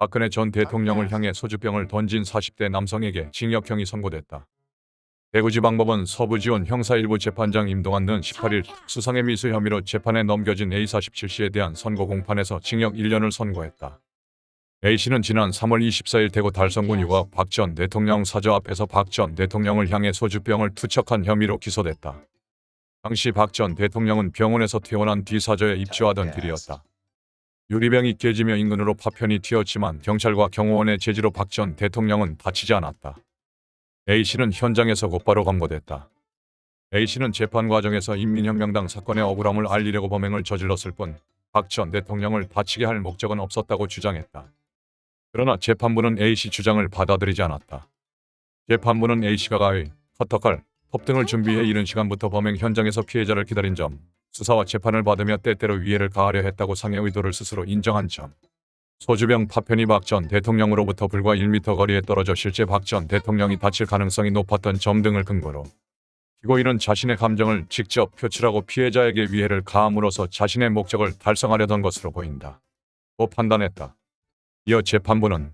박근혜 전 대통령을 향해 소주병을 던진 40대 남성에게 징역형이 선고됐다. 대구지방법원 서부지원 형사 1부 재판장 임동환 는 18일 수상의 미수 혐의로 재판에 넘겨진 A47씨에 대한 선고 공판에서 징역 1년을 선고했다. A씨는 지난 3월 24일 대구 달성군 유가 박 전 대통령 사저 앞에서 박 전 대통령을 향해 소주병을 투척한 혐의로 기소됐다. 당시 박 전 대통령은 병원에서 퇴원한 뒤 사저에 입주하던 길이었다. 유리병이 깨지며 인근으로 파편이 튀었지만 경찰과 경호원의 제지로 박 전 대통령은 다치지 않았다. A씨는 현장에서 곧바로 검거됐다. A씨는 재판 과정에서 인민혁명당 사건의 억울함을 알리려고 범행을 저질렀을 뿐 박 전 대통령을 다치게 할 목적은 없었다고 주장했다. 그러나 재판부는 A씨 주장을 받아들이지 않았다. 재판부는 A씨가 가위, 커터칼, 톱 등을 준비해 이른 시간부터 범행 현장에서 피해자를 기다린 점, 수사와 재판을 받으며 때때로 위해를 가하려 했다고 상해 의도를 스스로 인정한 점, 소주병 파편이 박 전 대통령으로부터 불과 1m 거리에 떨어져 실제 박 전 대통령이 다칠 가능성이 높았던 점 등을 근거로 피고인은 자신의 감정을 직접 표출하고 피해자에게 위해를 가함으로써 자신의 목적을 달성하려던 것으로 보인다. 고 판단했다. 이어 재판부는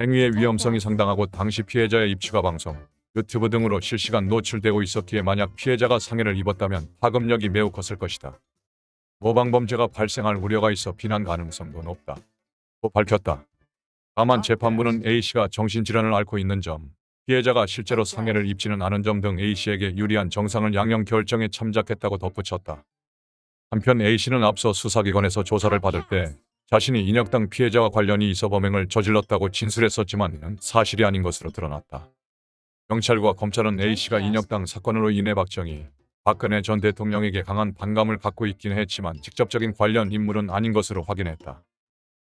행위의 위험성이 상당하고 당시 피해자의 입추가 방송, 유튜브 등으로 실시간 노출되고 있었기에 만약 피해자가 상해를 입었다면 파급력이 매우 컸을 것이다. 모방범죄가 발생할 우려가 있어 비난 가능성도 높다. 고 밝혔다. 다만 재판부는 A씨가 정신질환을 앓고 있는 점, 피해자가 실제로 상해를 입지는 않은 점 등 A씨에게 유리한 정상을 양형 결정에 참작했다고 덧붙였다. 한편 A씨는 앞서 수사기관에서 조사를 받을 때 자신이 인혁당 피해자와 관련이 있어 범행을 저질렀다고 진술했었지만 사실이 아닌 것으로 드러났다. 경찰과 검찰은 A씨가 인혁당 사건으로 인해 박정희, 박근혜 전 대통령에게 강한 반감을 갖고 있긴 했지만 직접적인 관련 인물은 아닌 것으로 확인했다.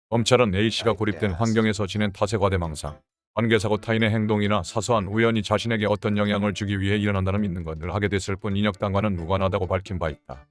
검찰은 A씨가 고립된 환경에서 지낸 탓에 과대망상, 관계사고 타인의 행동이나 사소한 우연이 자신에게 어떤 영향을 주기 위해 일어난다는 믿는 것을 하게 됐을 뿐 인혁당과는 무관하다고 밝힌 바 있다.